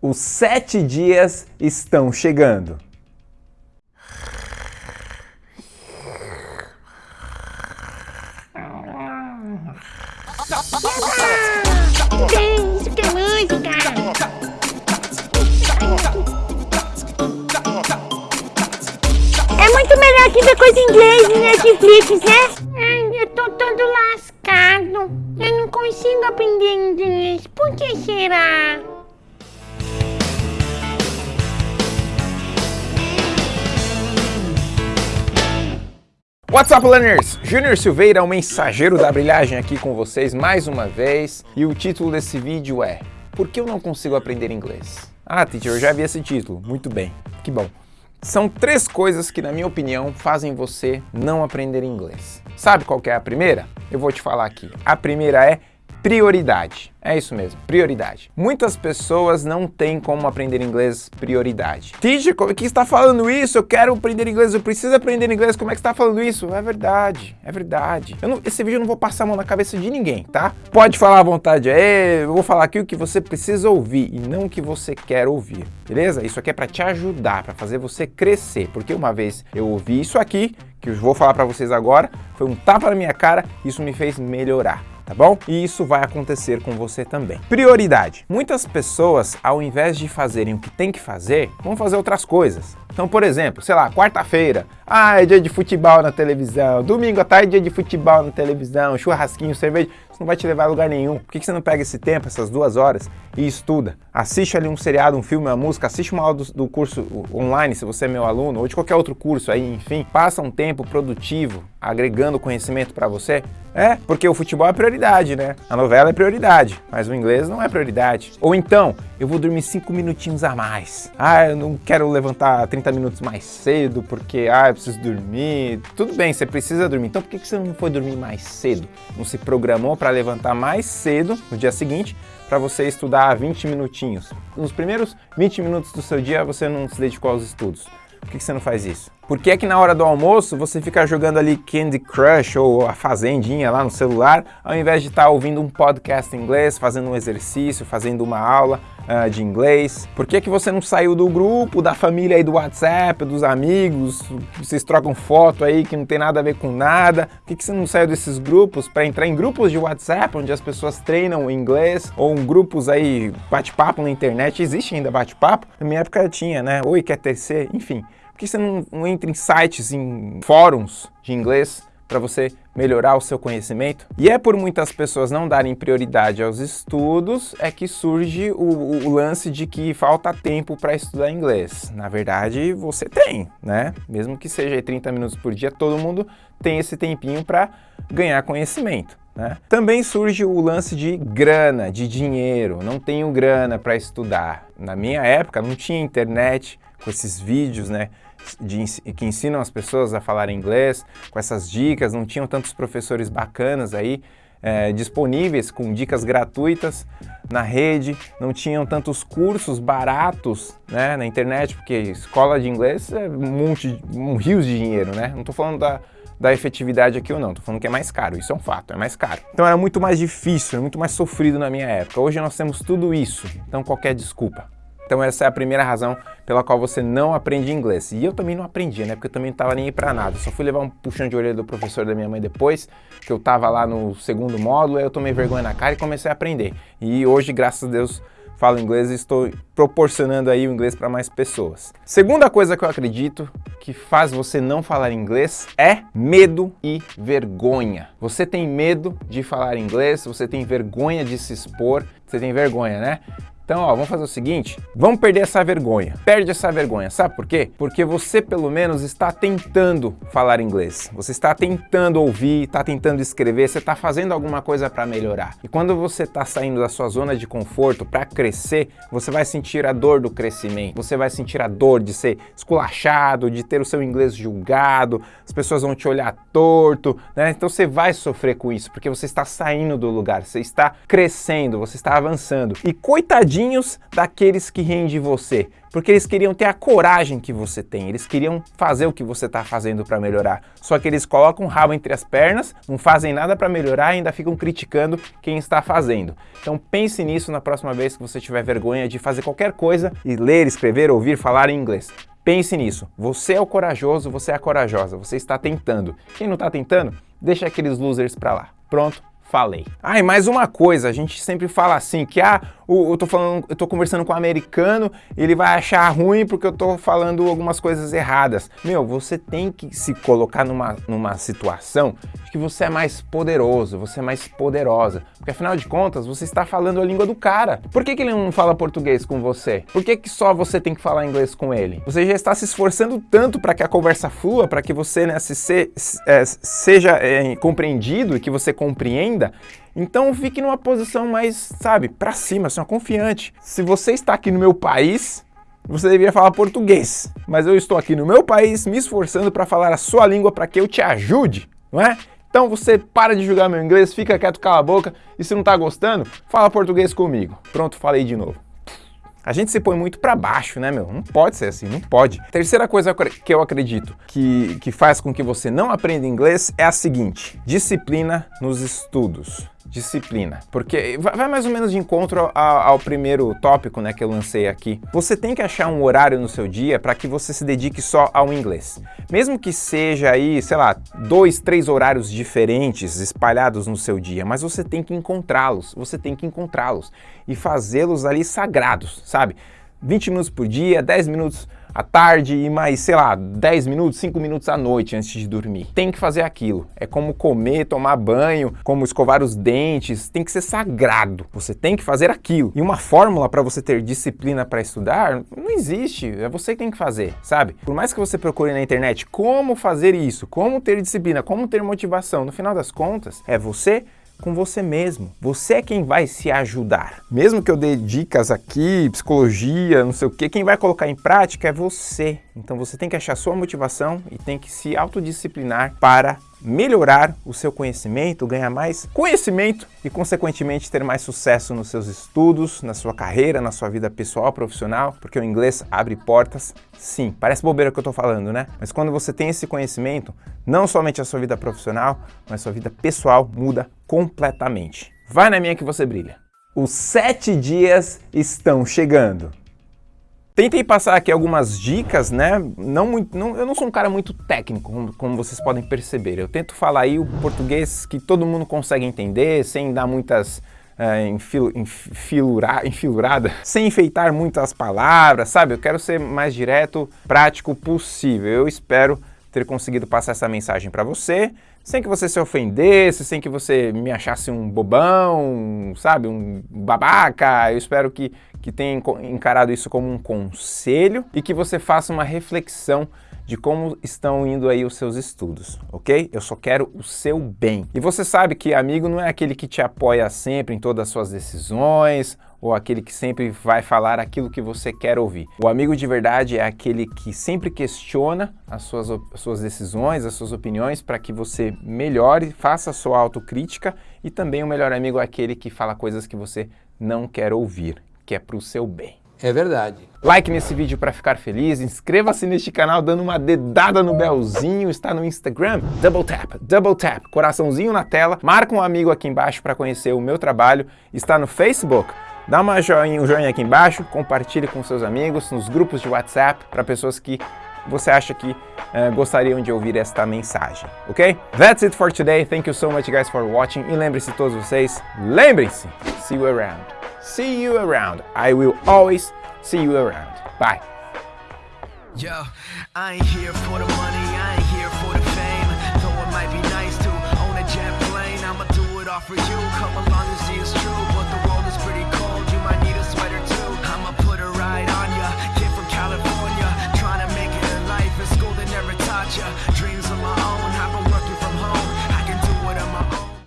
Os sete dias estão chegando. Que é música! É muito melhor que ver coisa em inglês no Netflix, né? Ai, eu tô todo lascado. Eu não consigo aprender inglês. Por que será? What's up, learners? Júnior Silveira, o mensageiro da brilhagem aqui com vocês mais uma vez. E o título desse vídeo é Por que eu não consigo aprender inglês? Ah, teacher, eu já vi esse título. Muito bem, que bom. São três coisas que, na minha opinião, fazem você não aprender inglês. Sabe qual é a primeira? Eu vou te falar aqui. A primeira é prioridade. É isso mesmo, prioridade. Muitas pessoas não têm como aprender inglês prioridade. Teacher, como é que está falando isso? Eu quero aprender inglês, eu preciso aprender inglês, como é que está falando isso? É verdade, é verdade. Não, esse vídeo eu não vou passar a mão na cabeça de ninguém, tá? Pode falar à vontade aí, eu vou falar aqui o que você precisa ouvir e não o que você quer ouvir, beleza? Isso aqui é para te ajudar, para fazer você crescer, porque uma vez eu ouvi isso aqui, que eu vou falar para vocês agora, foi um tapa na minha cara, isso me fez melhorar tá bom? E isso vai acontecer com você também. Prioridade. Muitas pessoas, ao invés de fazerem o que tem que fazer, vão fazer outras coisas. Então, por exemplo, sei lá, quarta-feira, ah, é dia de futebol na televisão, domingo à tarde, dia de futebol na televisão, churrasquinho, cerveja, isso não vai te levar a lugar nenhum. Por que você não pega esse tempo, essas duas horas, e estuda? Assiste ali um seriado, um filme, uma música, assiste uma aula do, do curso online, se você é meu aluno, ou de qualquer outro curso aí, enfim. Passa um tempo produtivo, agregando conhecimento para você. É, porque o futebol é prioridade, né? A novela é prioridade, mas o inglês não é prioridade. Ou então, eu vou dormir cinco minutinhos a mais. Ah, eu não quero levantar 30 minutos mais cedo porque, ah, eu preciso dormir. Tudo bem, você precisa dormir. Então por que você não foi dormir mais cedo? Não se programou para levantar mais cedo no dia seguinte para você estudar 20 minutinhos. Nos primeiros 20 minutos do seu dia você não se dedicou aos estudos. Por que você não faz isso? Por que é que na hora do almoço você fica jogando ali Candy Crush ou a Fazendinha lá no celular, ao invés de estar tá ouvindo um podcast em inglês, fazendo um exercício, fazendo uma aula uh, de inglês? Por que é que você não saiu do grupo, da família aí do WhatsApp, dos amigos, vocês trocam foto aí que não tem nada a ver com nada? Por que, que você não saiu desses grupos para entrar em grupos de WhatsApp, onde as pessoas treinam inglês, ou um grupos aí, bate-papo na internet, existe ainda bate-papo? Na minha época tinha, né? Oi, quer terceiro? Enfim. Por que você não, não entra em sites, em fóruns de inglês para você melhorar o seu conhecimento. E é por muitas pessoas não darem prioridade aos estudos é que surge o, o lance de que falta tempo para estudar inglês. Na verdade, você tem, né? Mesmo que seja 30 minutos por dia, todo mundo tem esse tempinho para ganhar conhecimento. Né? Também surge o lance de grana, de dinheiro. Não tenho grana para estudar. Na minha época não tinha internet com esses vídeos, né? de, que ensinam as pessoas a falar inglês, com essas dicas, não tinham tantos professores bacanas aí é, disponíveis com dicas gratuitas na rede, não tinham tantos cursos baratos né, na internet, porque escola de inglês é um monte, um rio de dinheiro, né? Não estou falando da, da efetividade aqui ou não, estou falando que é mais caro, isso é um fato, é mais caro. Então era muito mais difícil, muito mais sofrido na minha época. Hoje nós temos tudo isso, então qualquer desculpa. Então essa é a primeira razão pela qual você não aprende inglês. E eu também não aprendi, né? Porque eu também não estava nem aí para nada. Só fui levar um puxão de orelha do professor da minha mãe depois, que eu estava lá no segundo módulo, aí eu tomei vergonha na cara e comecei a aprender. E hoje, graças a Deus, falo inglês e estou proporcionando aí o inglês para mais pessoas. Segunda coisa que eu acredito que faz você não falar inglês é medo e vergonha. Você tem medo de falar inglês, você tem vergonha de se expor, você tem vergonha, né? Então, ó, vamos fazer o seguinte, vamos perder essa vergonha. Perde essa vergonha, sabe por quê? Porque você, pelo menos, está tentando falar inglês. Você está tentando ouvir, está tentando escrever, você está fazendo alguma coisa para melhorar. E quando você está saindo da sua zona de conforto para crescer, você vai sentir a dor do crescimento. Você vai sentir a dor de ser esculachado, de ter o seu inglês julgado, as pessoas vão te olhar torto, né? Então você vai sofrer com isso, porque você está saindo do lugar, você está crescendo, você está avançando. E coitadinho tadinhos daqueles que riem de você, porque eles queriam ter a coragem que você tem, eles queriam fazer o que você está fazendo para melhorar. Só que eles colocam o rabo entre as pernas, não fazem nada para melhorar e ainda ficam criticando quem está fazendo. Então pense nisso na próxima vez que você tiver vergonha de fazer qualquer coisa e ler, escrever, ouvir, falar em inglês. Pense nisso. Você é o corajoso, você é a corajosa. Você está tentando. Quem não está tentando, deixa aqueles losers para lá. Pronto, falei. Ah, e mais uma coisa, a gente sempre fala assim, que ah, eu tô falando, eu tô conversando com um americano, ele vai achar ruim porque eu tô falando algumas coisas erradas. Meu, você tem que se colocar numa, numa situação de que você é mais poderoso, você é mais poderosa. Porque afinal de contas, você está falando a língua do cara. Por que, que ele não fala português com você? Por que, que só você tem que falar inglês com ele? Você já está se esforçando tanto para que a conversa flua, para que você né, se, se, é, seja é, compreendido e que você compreenda. Então fique numa posição mais, sabe, para cima, assim, confiante. Se você está aqui no meu país, você deveria falar português. Mas eu estou aqui no meu país me esforçando para falar a sua língua para que eu te ajude, não é? Então você para de julgar meu inglês, fica quieto, cala a boca e se não está gostando, fala português comigo. Pronto, falei de novo. A gente se põe muito para baixo, né, meu? Não pode ser assim, não pode. Terceira coisa que eu acredito que, que faz com que você não aprenda inglês é a seguinte, disciplina nos estudos disciplina, porque vai mais ou menos de encontro ao, ao, primeiro tópico né, que eu lancei aqui. Você tem que achar um horário no seu dia para que você se dedique só ao inglês. Mesmo que seja aí, sei lá, dois, três horários diferentes espalhados no seu dia, mas você tem que encontrá-los, você tem que encontrá-los e fazê-los ali sagrados, sabe? 20 minutos por dia, 10 minutos à tarde e mais, sei lá, 10 minutos, 5 minutos à noite antes de dormir. Tem que fazer aquilo. É como comer, tomar banho, como escovar os dentes, tem que ser sagrado. Você tem que fazer aquilo. E uma fórmula para você ter disciplina para estudar não existe. É você que tem que fazer, sabe? Por mais que você procure na internet como fazer isso, como ter disciplina, como ter motivação, no final das contas, é você com você mesmo. Você é quem vai se ajudar. Mesmo que eu dê dicas aqui, psicologia, não sei o que, quem vai colocar em prática é você. Então você tem que achar sua motivação e tem que se autodisciplinar para melhorar o seu conhecimento, ganhar mais conhecimento e, consequentemente, ter mais sucesso nos seus estudos, na sua carreira, na sua vida pessoal, profissional, porque o inglês abre portas, sim. Parece bobeira que eu estou falando, né? Mas quando você tem esse conhecimento, não somente a sua vida profissional, mas a sua vida pessoal muda completamente. Vai na minha que você brilha. Os sete dias estão chegando. Tentei passar aqui algumas dicas, né? Não muito, não, eu não sou um cara muito técnico, como, como, vocês podem perceber. Eu tento falar aí o português que todo mundo consegue entender, sem dar muitas é, enfil, enfilura, enfilurada, sem enfeitar muitas palavras, sabe? Eu quero ser mais direto, prático possível. Eu espero ter conseguido passar essa mensagem para você, sem que você se ofendesse, sem que você me achasse um bobão, sabe, um babaca. Eu espero que, que tenha encarado isso como um conselho e que você faça uma reflexão de como estão indo aí os seus estudos, ok? Eu só quero o seu bem. E você sabe que amigo não é aquele que te apoia sempre em todas as suas decisões ou aquele que sempre vai falar aquilo que você quer ouvir. O amigo de verdade é aquele que sempre questiona as suas, as suas decisões, as suas opiniões para que você melhore, faça a sua autocrítica e também o melhor amigo é aquele que fala coisas que você não quer ouvir que é para o seu bem. É verdade. Like nesse vídeo para ficar feliz, inscreva-se neste canal dando uma dedada no belzinho, está no Instagram, double tap, double tap, coraçãozinho na tela, marca um amigo aqui embaixo para conhecer o meu trabalho, está no Facebook, dá uma joinha, um joinha aqui embaixo, compartilhe com seus amigos, nos grupos de WhatsApp, para pessoas que você acha que uh, gostariam de ouvir esta mensagem, ok? That's it for today, thank you so much guys for watching, e lembre-se todos vocês, lembrem-se, see you around. see you around. I will always see you around. Bye. Yo,